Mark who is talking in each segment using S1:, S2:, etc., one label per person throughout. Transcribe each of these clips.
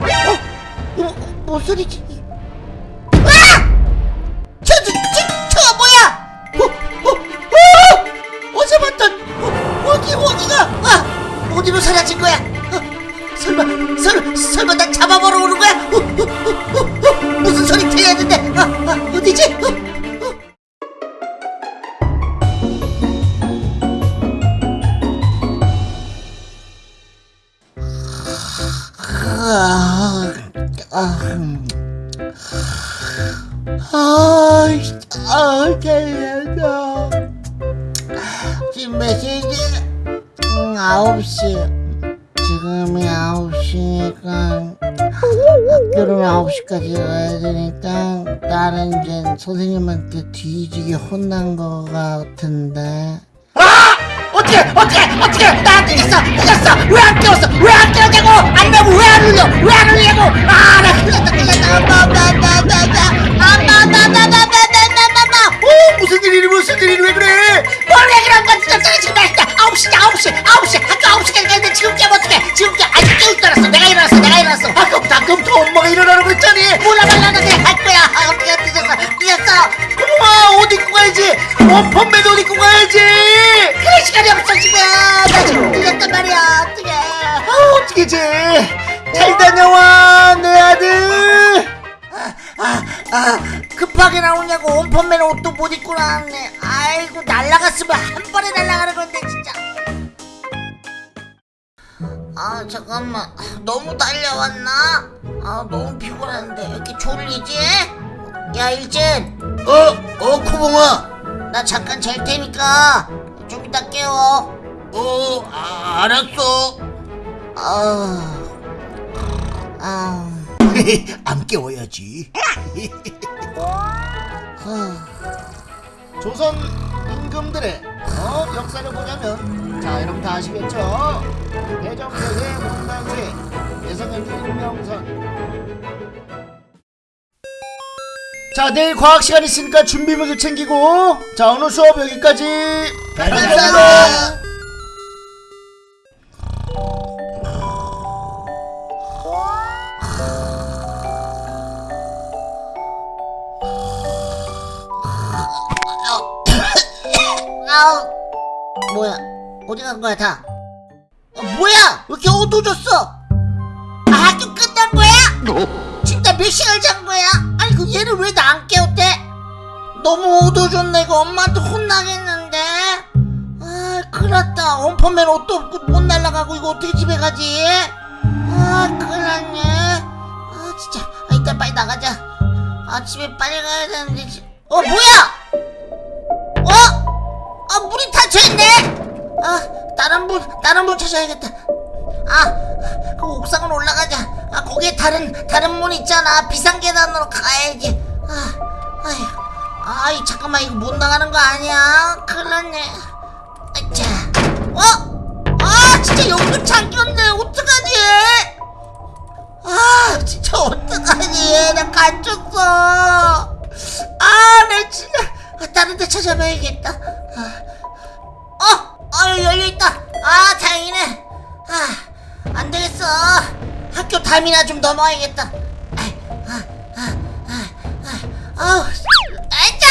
S1: 어? 뭐, 뭔 소리지? 아! 저, 저, 저, 저 뭐야? 어, 어, 어! 어제 봤던 어, 어디 어디가? 아, 어디로 사라진 거야? 어, 설마, 설, 설마 나 잡아보러 오는 거야? 어, 어, 어, 어, 아, 아, 음. 아, 아, 잘렸다. 지금 몇 시지? 음, 아홉 시. 지금이 아홉 시니까 학교를 아홉 시까지 가야 되니까 나는 이제 선생님한테 뒤지게 혼난 거 같은데. 아! 어떻게 어떻게 어떻게 나 늦었어 늦었어 왜 안 깨웠어 왜 안 깨웠냐 아까부터 아까부터 엄마가 일어나라고 했잖니. 몰라 몰라 나 그냥 할 거야. 아 어떻게 늦었어. 늦었어. 어머마 옷 입고 가야지. 원펀맨 옷 입고 가야지. 그럴 시간이 없어 지금. 나 지금 늦었단 말이야. 어떡해. 아 어떡해지 잘 다녀와 내 아들. 아, 아, 급하게 나오냐고 원펀맨 옷도 못 입고 나왔네. 아이고 날라갔으면 한 번에 날라가는 건데 진짜 아 잠깐만. 너무 달려왔나? 아 너무 피곤한데. 왜 이렇게 졸리지? 야 일진. 어? 어 코봉아. 나 잠깐 잘 테니까 좀 이따 깨워. 어 아, 알았어. 아... 아... 안 깨워야지 조선 임금들의 어, 역사를 보자면 자 여러분 다 아시겠죠? 대정대세 문단세 예성의 일명선. 자 내일 과학 시간 있으니까 준비물도 챙기고 자 오늘 수업 여기까지. 감사합니다 아우 뭐야? 어디 간 거야 다? 어, 뭐야? 왜 이렇게 어두워졌어? 아, 학교 끝난 거야? 진짜 몇 시간 잔 거야? 아니 그 얘를 왜 나 안 깨웠대? 너무 어두워졌네. 이거 엄마한테 혼나겠는데? 아 큰일 났다. 원펀맨 옷도 없고 못 날라가고 이거 어떻게 집에 가지? 아 큰일 났네. 아 진짜. 아 이따 빨리 나가자. 아 집에 빨리 가야 되는데 지- 어 뭐야 닫혀있네 아 다른 문 다른 문 찾아야겠다. 아 그 옥상으로 올라가자. 아 거기에 다른 다른 문 있잖아. 비상 계단으로 가야지. 아 아휴. 아이 잠깐만. 이거 못 나가는 거 아니야? 큰일 났네. 아차 어? 아 진짜 여기도 잠겼네 어떡하지? 아 진짜 어떡하지? 나 갇혔어. 아 나 진짜. 아, 다른 데 찾아봐야겠다 아 다행이네. 아 안되겠어. 학교 담이나 좀 넘어야겠다. 아, 아, 아, 아, 아, 아우 아자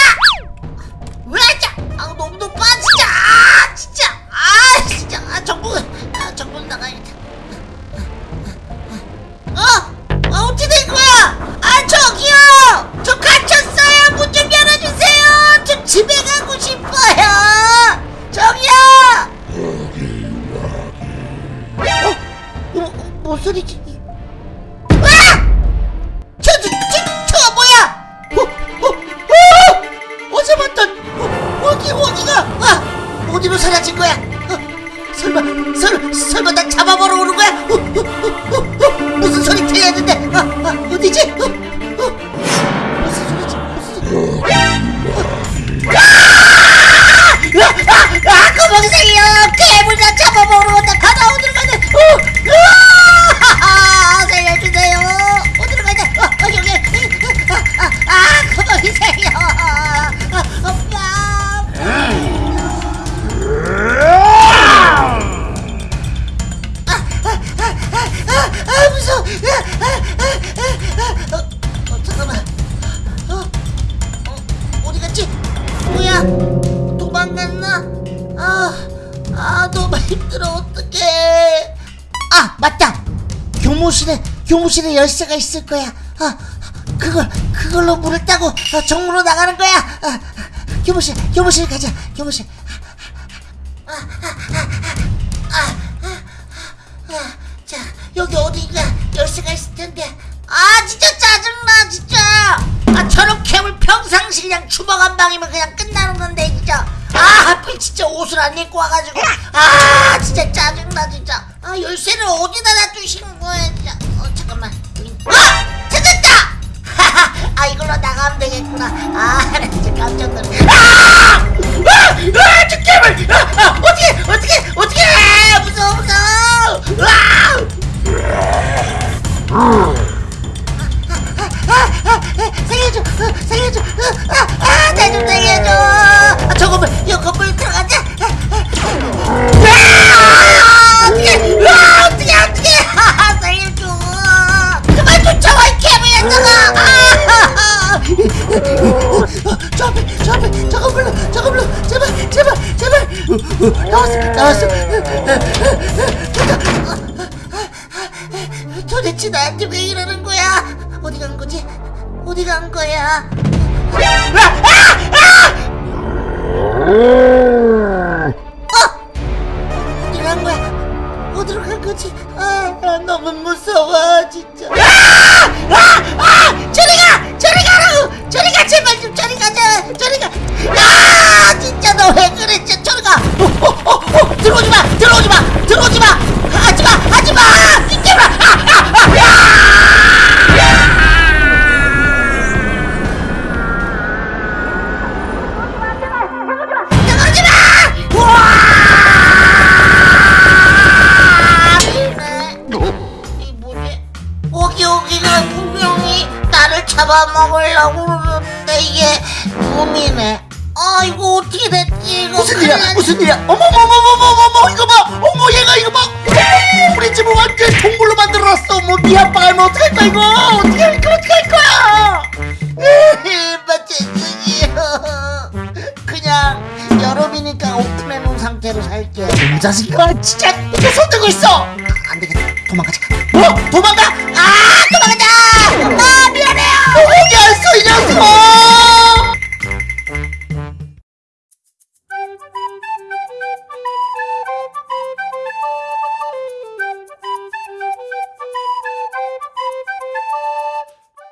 S1: 왜 아자 아 너무 높아 교무실에 열쇠가 있을 거야. 아 그걸 그걸로 문을 따고 어, 정문으로 나가는 거야. 아, 교무실 교무실 가자. 교무실. 아, 자 여기 어딘가? 열쇠가 있을 텐데. 아 진짜 짜증나 진짜. 아 저렇게 하면 평상시냥 주먹 한 방이면 그냥 끝나는 건데 진짜. 아 하필 진짜 옷을 안 입고 와가지고. 아 진짜 짜증나 진짜. 아 열쇠를 어디다 놔두신 거야 진짜. 어 잠깐만 아 찾았다 아 이걸로 나가면 되겠구나 아나 진짜 깜짝 놀랐네 아! 아! 아! 잠깐만 아! 아! 어떻게 어떻게 어떻게 무서워 무서워 아! 살려줘 어, 살려줘 아나좀 나왔어 나왔어 도대체 나한테 왜 이러는 거야? 어디 간 거지? 어디 간 거야! 아! 어디 간 거야? 어디로 간 거지? 아, 아, 너무 무서워 잡아먹으려고 그러는데 이게 꿈이네. 아 이거 어떻게 됐지? 이거
S2: 무슨 일이야?
S1: 났-
S2: 무슨 일이야? 어머 어머 어머 어머 어머 어머 이거 봐! 어머 얘가 이거 봐! 우리 집을 완전 동굴로 만들어놨어. 뭐 네 아빠가 알면 어떡할 거야 이거? 어떻게 할 거야? 어떻게 할 거야?
S1: 일바 죄송해요. 그냥 여름이니까 오픈해놓은 상태로 살게요.
S2: 이 자식아 진짜 이거 손 들고 있어.
S1: 안 되겠다. 도망가자.